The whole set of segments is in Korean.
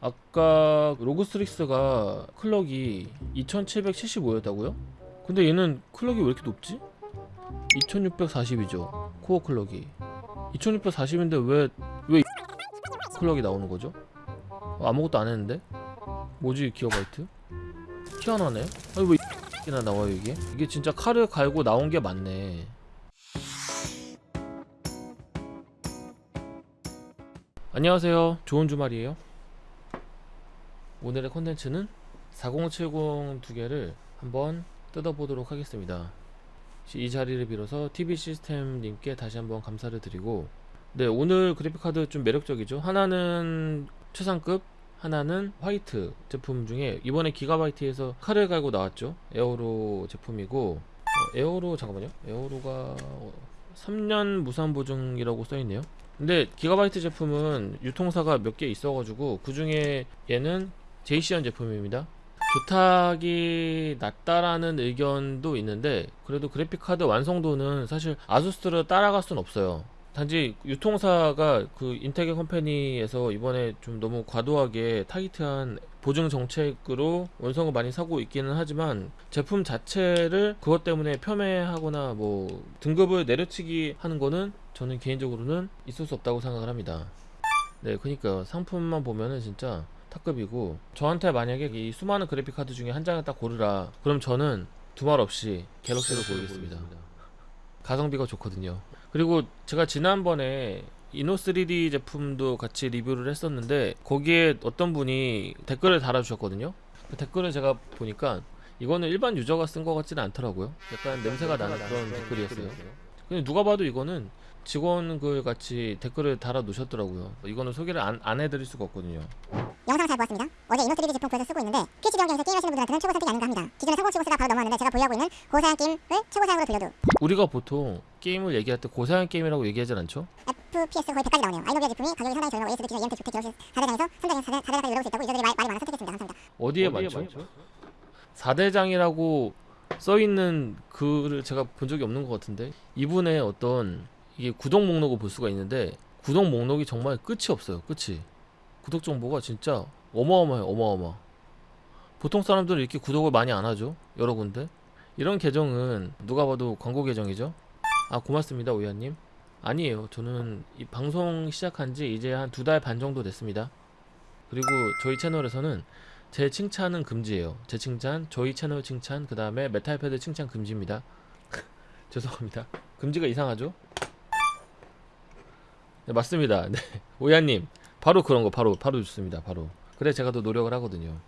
아까 ROG Strix가 clock이 2775였다고요? 근데 얘는 clock이 왜 이렇게 높지? 2640이죠 core clock이 2640인데 왜 왜 clock이 나오는 거죠? 아무것도 안 했는데? 뭐지 기가바이트? 희한하네 아니 왜 이나 나와요 이게? 이게 진짜 칼을 갈고 나온 게 맞네 안녕하세요 좋은 주말이에요 오늘의 컨텐츠는 4070 두 개를 한번 뜯어보도록 하겠습니다. 이 자리를 빌어서 TV 시스템님께 다시 한번 감사를 드리고 네 오늘 그래픽카드 좀 매력적이죠? 하나는 최상급 하나는 화이트 제품 중에 이번에 기가바이트에서 칼을 갈고 나왔죠? 에어로 제품이고 어, 에어로 잠깐만요. 에어로가 3년 무상 보증이라고 써있네요. 근데 기가바이트 제품은 유통사가 몇 개 있어가지고 그 중에 얘는 제이시안 제품입니다. 조탁이 낮다라는 의견도 있는데 그래도 그래픽카드 완성도는 사실 아수스를 따라갈 순 없어요. 단지 유통사가 그 인테그 컴퍼니에서 이번에 좀 너무 과도하게 타이트한 보증 정책으로 원성을 많이 사고 있기는 하지만 제품 자체를 그것 때문에 폄훼하거나 뭐 등급을 내려치기 하는 거는 저는 개인적으로는 있을 수 없다고 생각을 합니다. 네, 그러니까 상품만 보면은 진짜 탑급이고 저한테 만약에 이 수많은 그래픽 카드 중에 한 장을 딱 고르라 그럼 저는 두 말 없이 갤럭시를 고르겠습니다. 가성비가 좋거든요. 그리고 제가 지난번에 이노 3D 제품도 같이 리뷰를 했었는데 거기에 어떤 분이 댓글을 달아주셨거든요. 그 댓글을 제가 보니까 이거는 일반 유저가 쓴 것 같지는 않더라고요. 약간 냄새가 나는 그런 댓글이었어요. 근데 누가 봐도 이거는 직원글 같이 댓글을 달아 놓으셨더라고요. 이거는 소개를 안, 안 해드릴 수가 없거든요. 영상 잘 보았습니다. 어제 이노3D 제품 구해서 쓰고 있는데 PC 경기에서 게임하시는 분들한테는 최고 선택이 아닌가 합니다. 사고치고 쓰다 바로 넘어왔는데 제가 보유하고 있는 고사양 게임을 최고 사양으로 돌려도 우리가 보통 게임을 얘기할 때 고사양 게임이라고 얘기하진 않죠? FPS 거의 100까지 나오네요. 아이노비아 제품이 가격이 상당히 저렴하고 ASD 기존 EMT 좋게 기록시 4대장에서 3대장 4대, 4대장까지 노려볼 수 있다고 유저들이 말, 말이 많아 선택했습니다. 감사합니다. 어디에 많죠? 4대장이라고 써있는 글을 제가 본 적이 없는 것 같은데 이분의 어떤 이게 구독 목록을 볼 수가 있는데 구독 목록이 정말 끝이 없어요 끝이. 구독 정보가 진짜 어마어마해요 어마어마. 보통 사람들은 이렇게 구독을 많이 안 하죠 여러 군데. 이런 계정은 누가 봐도 광고 계정이죠. 아 고맙습니다 오야님. 아니에요. 저는 이 방송 시작한 지 이제 한 두 달 반 정도 됐습니다. 그리고 저희 채널에서는 제 칭찬은 금지예요. 제 칭찬, 저희 채널 칭찬, 그 다음에 metal pad 칭찬 금지입니다. 죄송합니다. 금지가 이상하죠? 네, 맞습니다. 네. 오야님, 바로 그런 거, 바로, 바로 좋습니다. 바로. 그래, 제가 더 노력을 하거든요.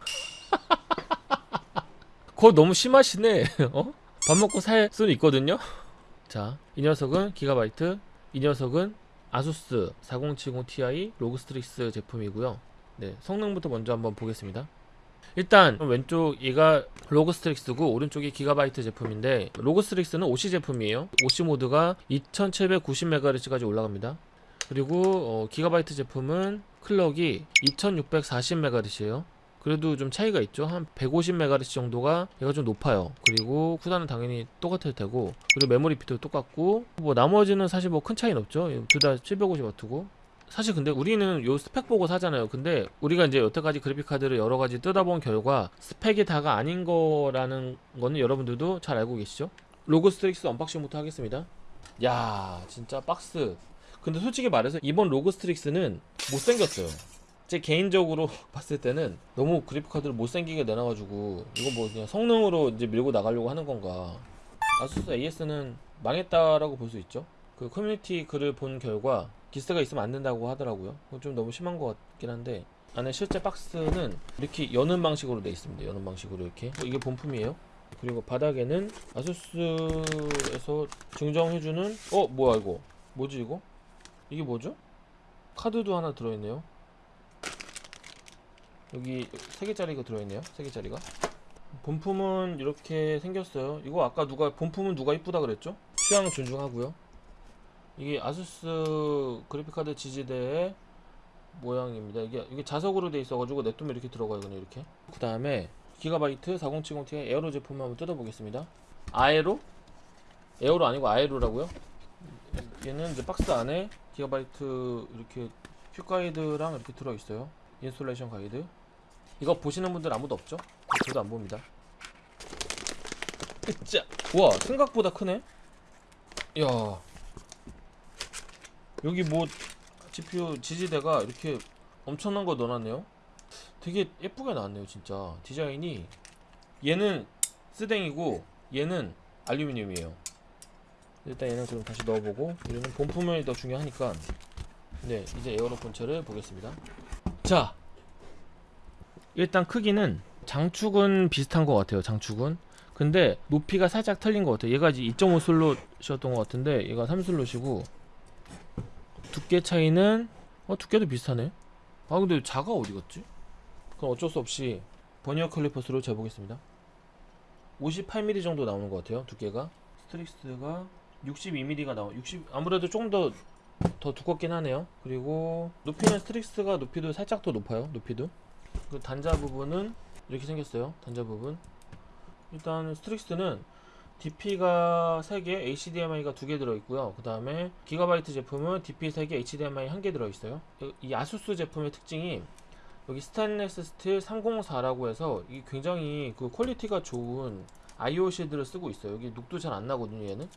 그거 너무 심하시네. 어? 밥 먹고 살 수는 있거든요? 자, 이 녀석은 기가바이트, 이 녀석은 아수스 4070ti ROG Strix 제품이고요. 네, 성능부터 먼저 한번 보겠습니다. 일단 왼쪽 얘가 ROG Strix고 오른쪽이 기가바이트 제품인데 ROG Strix는 OC 제품이에요. OC 모드가 2790MHz까지 올라갑니다. 그리고 어, 기가바이트 제품은 clock이 2640MHz예요. 그래도 좀 차이가 있죠. 한 150MHz 정도가 얘가 좀 높아요. 그리고 CUDA는 당연히 똑같을 테고 그리고 메모리 스피드도 똑같고 뭐 나머지는 사실 뭐 큰 차이는 없죠. 둘 다 750W고 사실 근데 우리는 요 스펙 보고 사잖아요. 근데 우리가 이제 여태까지 그래픽 카드를 여러 가지 뜯어본 결과 스펙이 다가 아닌 거라는 거는 여러분들도 잘 알고 계시죠? ROG Strix unboxing부터 하겠습니다. 야, 진짜 박스. 근데 솔직히 말해서 이번 ROG Strix는 못생겼어요. 제 개인적으로 봤을 때는 너무 그래픽 카드를 못생기게 내놔가지고 이거 뭐 그냥 성능으로 이제 밀고 나가려고 하는 건가? 아수스 AS는 망했다라고 볼 수 있죠. 그 커뮤니티 글을 본 결과 기스가 있으면 안 된다고 하더라고요. 좀 너무 심한 것 같긴 한데 안에 실제 박스는 이렇게 여는 방식으로 되어 있습니다. 여는 방식으로 이렇게 어, 이게 본품이에요. 그리고 바닥에는 아수스에서 증정해주는 어 뭐야 이거 뭐지 이거 이게 뭐죠? 카드도 하나 들어있네요. 여기 세 개짜리가 들어있네요. 세 개짜리가. 본품은 이렇게 생겼어요. 이거 아까 누가 본품은 누가 이쁘다 그랬죠? 취향 존중하고요. 이게 아수스 그래픽카드 지지대의 모양입니다. 이게 이게 자석으로 돼 있어가지고 냅두면 이렇게 들어가요. 그냥 이렇게. 그 다음에 기가바이트 4070ti 에어로 제품 한번 뜯어보겠습니다. 아에로? 에어로 아니고 아에로라고요? 얘는 이제 박스 안에 기가바이트 이렇게 quick guide랑 이렇게 들어있어요. installation guide 이거 보시는 분들 아무도 없죠? 저도 안 봅니다 으짜 우와 생각보다 크네 야 여기 뭐 GPU 지지대가 이렇게 엄청난 거 넣어놨네요. 되게 예쁘게 나왔네요 진짜. 디자인이. 얘는 스댕이고 얘는 알루미늄이에요. 일단 얘는 그럼 다시 넣어보고 우리는 본품이 더 중요하니까. 네 이제 에어로 본체를 보겠습니다. 자 일단 크기는 장축은 비슷한 것 같아요 장축은. 근데 높이가 살짝 틀린 것 같아요. 얘가 이제 2.5 슬롯이었던 것 같은데 얘가 3 슬롯이고 두께 차이는 어 두께도 비슷하네. 아 근데 자가 어디 갔지? 그럼 어쩔 수 없이 버니어 캘리퍼스로 재보겠습니다. 58mm 정도 나오는 것 같아요 두께가. Strix가 62mm가 나와 60 아무래도 조금 더 더 두껍긴 하네요. 그리고 높이는 Strix가 높이도 살짝 더 높아요 높이도. 그 단자 부분은 이렇게 생겼어요 단자 부분. 일단 Strix는 DP가 3개, HDMI가 2개 들어있고요. 그 다음에 기가바이트 제품은 DP 3개, HDMI 1개 들어있어요. 이 아수스 제품의 특징이 여기 스테인레스 스틸 304라고 해서 이게 굉장히 그 퀄리티가 좋은 IO 실드를 쓰고 있어요. 여기 녹도 잘 안 나거든요, 얘는.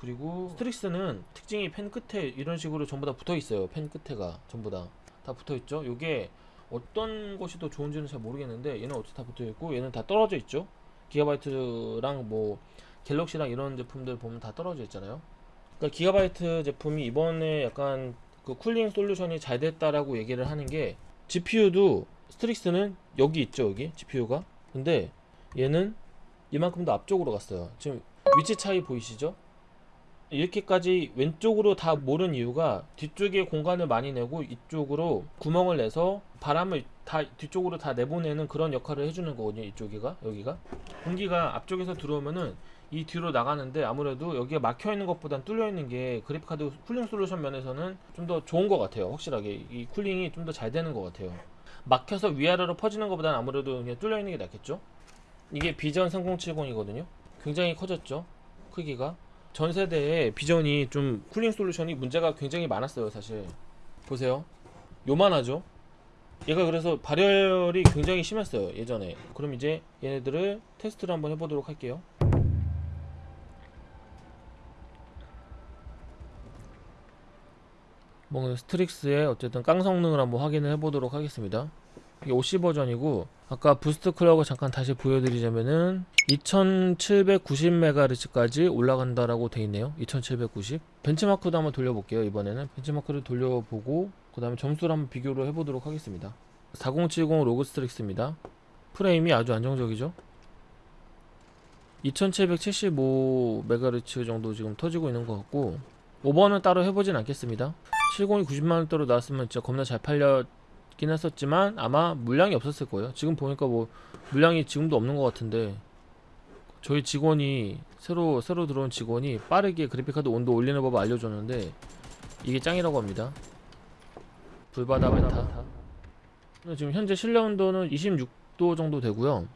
그리고 Strix는 특징이 fin 끝에 이런 식으로 전부 다 붙어 있어요. fin 끝에가 전부 다. 다 붙어 있죠. 요게 어떤 것이 더 좋은지는 잘 모르겠는데 얘는 어떻게 다 붙어 있고 얘는 다 떨어져 있죠. 기가바이트랑 뭐 갤럭시랑 이런 제품들 보면 다 떨어져 있잖아요. 그러니까 기가바이트 제품이 이번에 약간 그 cooling solution이 잘 됐다라고 얘기를 하는 게 GPU도 Strix는 여기 있죠 여기? GPU가? 근데 얘는 이만큼 더 앞쪽으로 갔어요. 지금 위치 차이 보이시죠 이렇게까지 왼쪽으로 다 몰은 이유가 뒤쪽에 공간을 많이 내고 이쪽으로 구멍을 내서 바람을 다 뒤쪽으로 다 내보내는 그런 역할을 해주는 거거든요 이쪽이가 여기가. 공기가 앞쪽에서 들어오면은 이 뒤로 나가는데 아무래도 여기가 막혀 있는 것보단 뚫려 있는 게 그래픽카드 cooling solution 면에서는 좀 더 좋은 것 같아요 확실하게. 이 cooling이 좀 더 잘 되는 것 같아요. 막혀서 위아래로 퍼지는 것보다는 아무래도 그냥 뚫려 있는 게 낫겠죠? 이게 비전 3070이거든요. 굉장히 커졌죠? 크기가 전 세대에 비전이 좀 쿨링 솔루션이 문제가 굉장히 많았어요 사실. 보세요. 요만하죠? 얘가 그래서 발열이 굉장히 심했어요 예전에. 그럼 이제 얘네들을 테스트를 한번 해보도록 할게요. 뭐 Strix의 어쨌든 깡 성능을 한번 확인을 해보도록 하겠습니다 이게 OC 버전이고 아까 boost clock을 잠깐 다시 보여드리자면은 2790MHz까지 올라간다라고 돼 있네요. 2790 benchmark도 한번 돌려볼게요 이번에는. benchmark를 돌려보고 그 다음에 점수를 한번 비교를 해보도록 하겠습니다. 4070 ROG Strix입니다. 프레임이 아주 안정적이죠? 2775MHz 정도 지금 터지고 있는 것 같고 5번은 따로 해보진 않겠습니다. 70이 90만원대로 나왔으면 진짜 겁나 잘 팔렸 긴 했었지만 아마 물량이 없었을 거예요. 지금 보니까 뭐 물량이 지금도 없는 것 같은데 저희 직원이 새로 새로 들어온 직원이 빠르게 그래픽카드 온도 올리는 법을 알려줬는데 이게 짱이라고 합니다. 불바다 메타. 지금 현재 실내 온도는 26도 정도 되고요.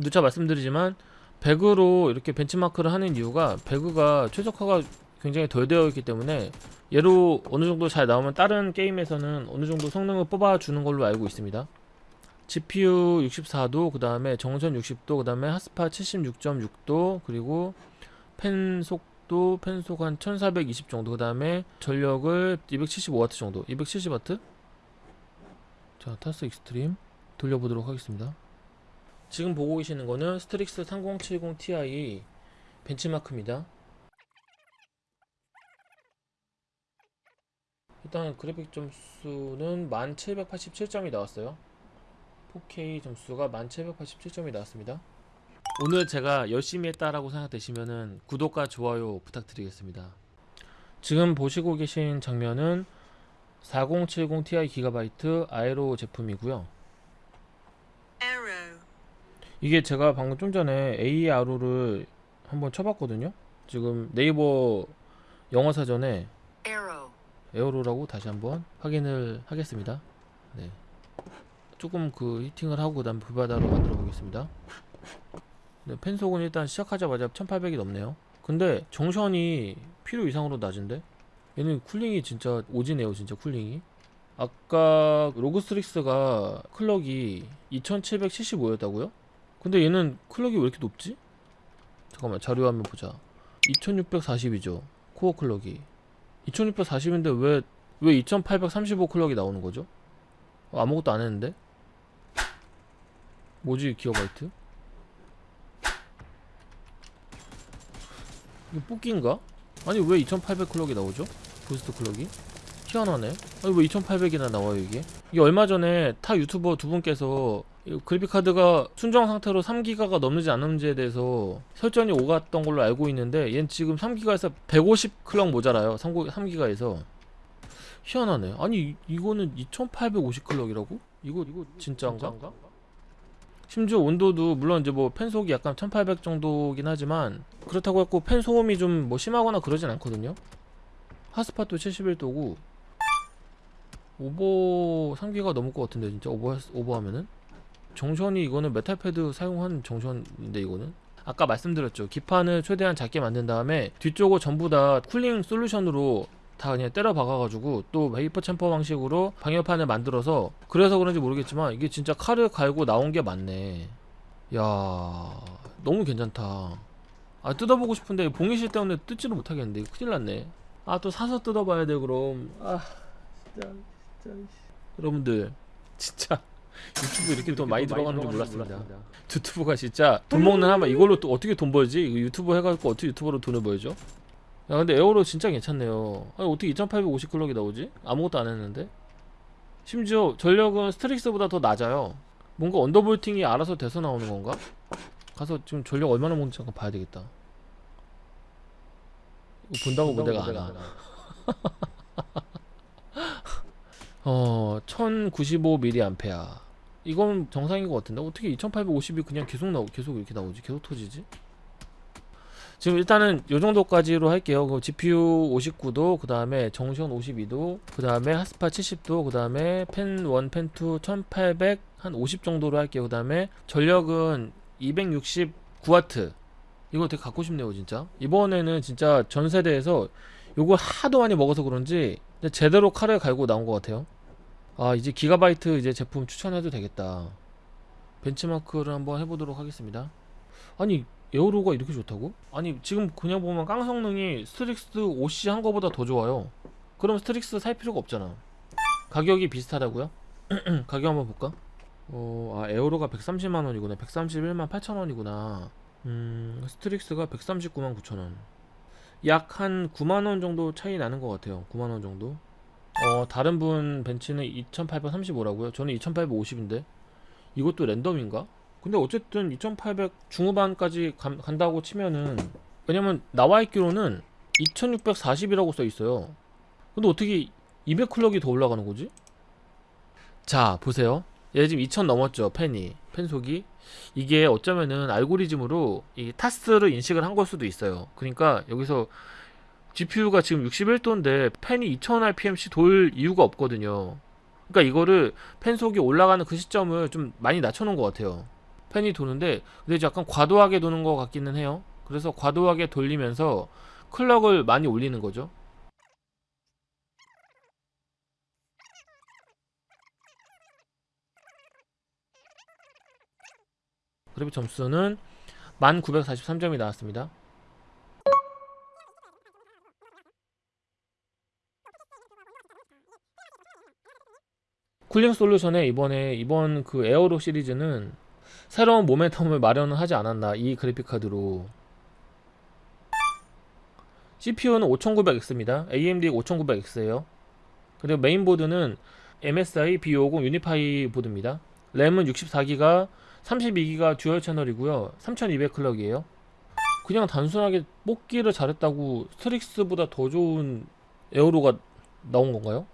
누차 말씀드리지만 배그로 이렇게 benchmark를 하는 이유가 배그가 최적화가 굉장히 덜 되어 있기 때문에 얘로 어느 정도 잘 나오면 다른 게임에서는 어느 정도 성능을 뽑아주는 걸로 알고 있습니다. GPU 64도, 그 다음에 junction 60도, 그 다음에 hot spot 76.6도, 그리고 팬 속도, 팬 속 한 1420 정도, 그 다음에 전력을 275W 정도, 270W? 자, 타스 Extreme 돌려보도록 하겠습니다. 지금 보고 계시는 거는 Strix 3070 Ti benchmark입니다. 일단 그래픽 점수는 1787점이 나왔어요. 4K 점수가 1787점이 나왔습니다. 오늘 제가 열심히 했다라고 생각되시면은 구독과 좋아요 부탁드리겠습니다. 지금 보시고 계신 장면은 4070 Ti 기가바이트 아에로 제품이고요. 이게 제가 방금 좀 전에 ARO를 한번 쳐봤거든요. 지금 네이버 영어 사전에 arrow, 에어로라고 다시 한번 확인을 하겠습니다. 네. 조금 그 히팅을 하고 그 다음 불바다로 만들어 보겠습니다. 네, 펜속은 일단 시작하자마자 1800이 넘네요. 근데 정션이 필요 이상으로 낮은데? 얘는 cooling이 진짜 오지네요, 진짜 cooling이. 아까 ROG Strix가 clock이 2775였다고요? 근데 얘는 clock이 왜 이렇게 높지? 잠깐만 자료 한번 보자 2640이죠 core clock이 2640인데 왜 왜 2835 clock이 나오는 거죠? 어, 아무것도 안 했는데? 뭐지 기어바이트? 이거 뽑기인가? 아니 왜 2800 clock이 나오죠? boost clock이? 희한하네 아니 왜 2800이나 나와요 이게? 이게 얼마 전에 타 유튜버 두 분께서 이 그래픽카드가 순정 상태로 3기가가 넘는지 안 넘는지에 대해서 설전이 오갔던 걸로 알고 있는데 얘는 지금 3기가에서 150 clock 모자라요 3기가에서 희한하네 아니 이- 이거는 2850 clock이라고? 이거 이거 진짜인가? 심지어 온도도 물론 이제 뭐 팬 소음이 약간 1800 정도긴 하지만 그렇다고 해도 팬 소음이 좀 뭐 심하거나 그러진 않거든요 하스팟도 71도고 오버 3기가 넘을 것 같은데 진짜 오버 오버하면은? junction이 이거는 metal pad 사용한 junction인데 이거는? 아까 말씀드렸죠. 기판을 최대한 작게 만든 다음에 뒤쪽을 전부 다 cooling solution으로 다 그냥 때려 박아가지고 또 vapor chamber 방식으로 방열판을 만들어서 그래서 그런지 모르겠지만 이게 진짜 칼을 갈고 나온 게 맞네. 야 너무 괜찮다. 아 뜯어보고 싶은데 봉인 씰 때문에 뜯지를 못하겠는데 큰일 났네. 아 또 사서 뜯어봐야 돼 그럼. 아 진짜 여러분들 진짜 유튜브 이렇게 돈 많이 들어가는 줄 몰랐습니다. 유튜브가 진짜 돈 먹는 하마 이걸로 또 어떻게 돈 벌지? 이거 유튜브 해가지고 어떻게 유튜버로 돈을 벌죠? 야 근데 Aero 진짜 괜찮네요. 아니 어떻게 2850 clock이 나오지? 아무것도 안 했는데? 심지어 전력은 Strix보다 더 낮아요. 뭔가 언더볼팅이 알아서 돼서 나오는 건가? 가서 지금 전력 얼마나 먹는지 잠깐 봐야 되겠다. 이거 본다고 뭐 내가 안와 어 1095mAh 이건 정상인 것 같은데? 어떻게 2850이 그냥 계속 나오 계속 이렇게 나오지? 계속 터지지? 지금 일단은 요 정도까지로 할게요. 그 GPU 59도 그 다음에 정션 52도 그 다음에 하스파 70도 그 다음에 펜1 펜2 1800 한 50 정도로 할게요. 그 다음에 전력은 269W 이거 되게 갖고 싶네요 진짜. 이번에는 진짜 전 세대에서 요걸 하도 많이 먹어서 그런지 제대로 칼을 갈고 나온 것 같아요. 아 이제 기가바이트 이제 제품 추천해도 되겠다. benchmark를 한번 해보도록 하겠습니다. 아니 Aero가 이렇게 좋다고? 아니 지금 그냥 보면 깡 성능이 Strix OC 한 거보다 더 좋아요. 그럼 Strix 살 필요가 없잖아. 가격이 비슷하다고요? 가격 한번 볼까? 어, 아 Aero가 130만원이구나. 131만 8천원이구나. 음 Strix가 139만 9천원 약 한 9만원 정도 차이 나는 것 같아요. 9만원 정도. 어 다른 분 bench는 2835라고요? 저는 2850인데. 이것도 random인가? 근데 어쨌든 2800 중후반까지 간, 간다고 치면은 왜냐면 나와 있기로는 2640이라고 써 있어요. 근데 어떻게 200 클럭이 더 올라가는 거지? 자 보세요. 얘 지금 2000 넘었죠 펜이 펜속이 이게 어쩌면은 알고리즘으로 이 타스를 인식을 한 걸 수도 있어요. 그러니까 여기서 GPU가 지금 61도인데 펜이 2000rpm씩 돌 이유가 없거든요. 그러니까 이거를 펜 속이 올라가는 그 시점을 좀 많이 낮춰놓은 것 같아요. 펜이 도는데 근데 약간 과도하게 도는 것 같기는 해요. 그래서 과도하게 돌리면서 클럭을 많이 올리는 거죠 그래픽 점수는 1943점이 나왔습니다. 쿨링 솔루션에 이번에 이번 그 에어로 시리즈는 새로운 모멘텀을 마련을 하지 않았나 이 그래픽 카드로. CPU는 5900X입니다. AMD 5900X예요. 그리고 메인보드는 MSI B50 Unify 보드입니다. 램은 64기가 32기가 dual channel이고요 3200 clock이에요 그냥 단순하게 뽑기를 잘했다고 Strix보다 더 좋은 Aero가 나온 건가요?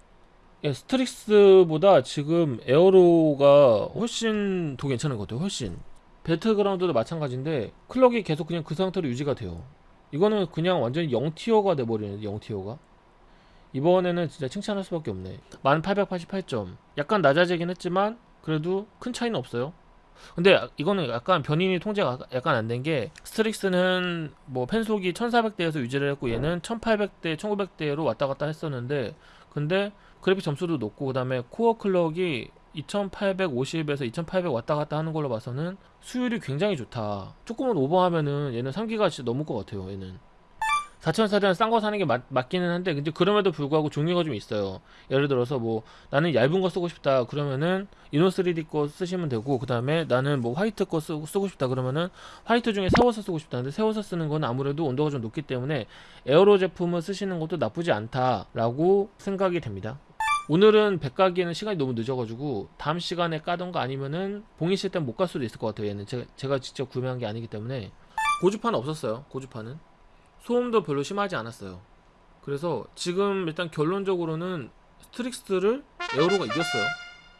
예, Strix보다 지금 Aero가 훨씬 더 괜찮은 것 같아요. 훨씬. 배틀그라운드도 마찬가지인데 clock이 계속 그냥 그 상태로 유지가 돼요. 이거는 그냥 완전히 0 tier가 돼버리는 0 tier가. 이번에는 진짜 칭찬할 수밖에 없네. 1888점. 약간 낮아지긴 했지만 그래도 큰 차이는 없어요. 근데 이거는 약간 변인이 통제가 약간 안 된 게 Strix는 뭐 팬속이 1400대에서 유지를 했고 얘는 1800대, 1900대로 왔다 갔다 했었는데 근데 그래픽 점수도 높고 그 다음에 core clock이 2850에서 2800 왔다 갔다 하는 걸로 봐서는 수율이 굉장히 좋다. 조금은 오버하면은 얘는 3기가 진짜 넘을 것 같아요. 얘는 4,000원짜리는 싼거 사는 게 맞, 맞기는 한데 근데 그럼에도 불구하고 종류가 좀 있어요. 예를 들어서 뭐 나는 얇은 거 쓰고 싶다 그러면은 이노 3D 거 쓰시면 되고 그 다음에 나는 뭐 화이트 거 쓰고, 쓰고 싶다 그러면은 화이트 중에 세워서 쓰고 싶다는데 세워서 쓰는 건 아무래도 온도가 좀 높기 때문에 에어로 제품을 쓰시는 것도 나쁘지 않다라고 생각이 됩니다. 오늘은 백가기에는 시간이 너무 늦어가지고 다음 시간에 까던가 아니면은 봉인 시스템 못갈 수도 있을 것 같아요. 얘는 제가, 제가 직접 구매한 게 아니기 때문에 고주파는 없었어요. 고주파는 소음도 별로 심하지 않았어요. 그래서 지금 일단 결론적으로는 스트릭스를 에어로가 이겼어요.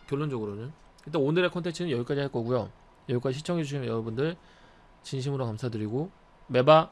결론적으로는 일단 오늘의 컨텐츠는 여기까지 할 거고요. 여기까지 시청해주신 여러분들 진심으로 감사드리고 메바